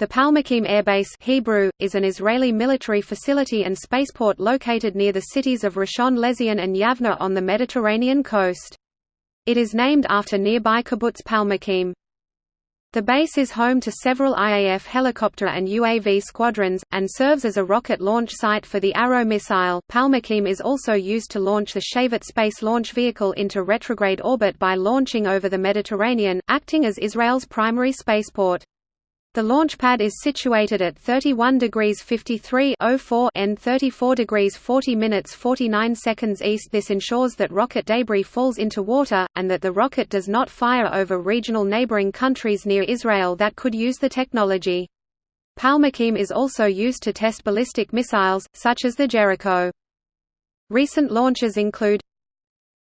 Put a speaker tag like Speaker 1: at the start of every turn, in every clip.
Speaker 1: The Palmachim Air Base Hebrew, is an Israeli military facility and spaceport located near the cities of Rishon LeZion and Yavne on the Mediterranean coast. It is named after nearby kibbutz Palmachim. The base is home to several IAF helicopter and UAV squadrons, and serves as a rocket launch site for the Arrow missile. Palmachim is also used to launch the Shavit space launch vehicle into retrograde orbit by launching over the Mediterranean, acting as Israel's primary spaceport. The launch pad is situated at 31 degrees 53 and 34 degrees 40 minutes 49 seconds east. This ensures that rocket debris falls into water, and that the rocket does not fire over regional neighboring countries near Israel that could use the technology. Palmachim is also used to test ballistic missiles, such as the Jericho. Recent launches include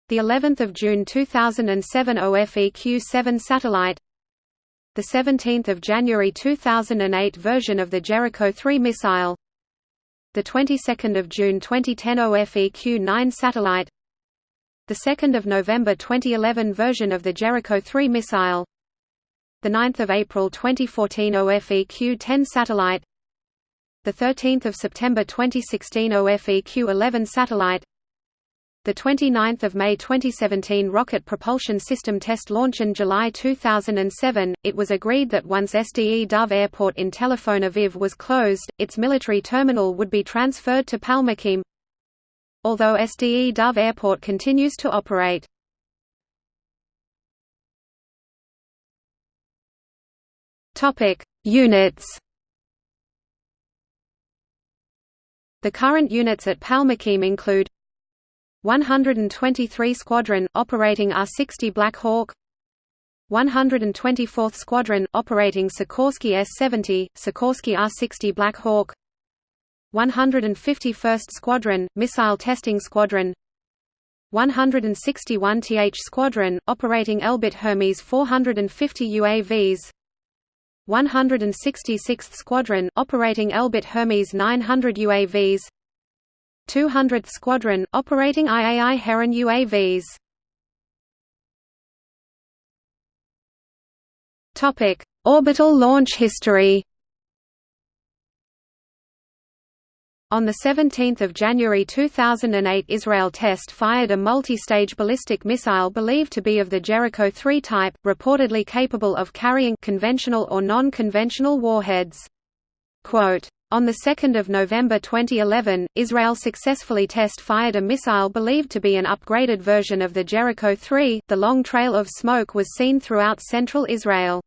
Speaker 1: the 11th of June 2007 OFEQ-7 satellite the 17th of January 2008 version of the Jericho 3 missile, the 22nd of June 2010 OFEQ-9 satellite, the 2nd of November 2011 version of the Jericho 3 missile, the 9th of April 2014 OFEQ-10 satellite, the 13th of September 2016 OFEQ-11 satellite, the 29th of May 2017 Rocket Propulsion System test launch in July 2007, it was agreed that once Sde Dov Airport in Tel Aviv was closed, its military terminal would be transferred to Palmachim. Although Sde Dov Airport continues to operate. Topic: Units. The current units at Palmachim include 123 Squadron, operating R-60 Black Hawk. 124th Squadron, operating Sikorsky S-70, Sikorsky R-60 Black Hawk. 151st Squadron, Missile Testing Squadron. 161th Squadron, operating Elbit Hermes 450 UAVs 166th Squadron, operating Elbit Hermes 900 UAVs 200th Squadron, operating IAI Heron UAVs. Topic: Orbital launch history. On 17 January 2008 Israel test fired a multi-stage ballistic missile believed to be of the Jericho 3 type, reportedly capable of carrying conventional or non-conventional warheads. Quote, on 2 November 2011, Israel successfully test-fired a missile believed to be an upgraded version of the Jericho 3. The long trail of smoke was seen throughout central Israel.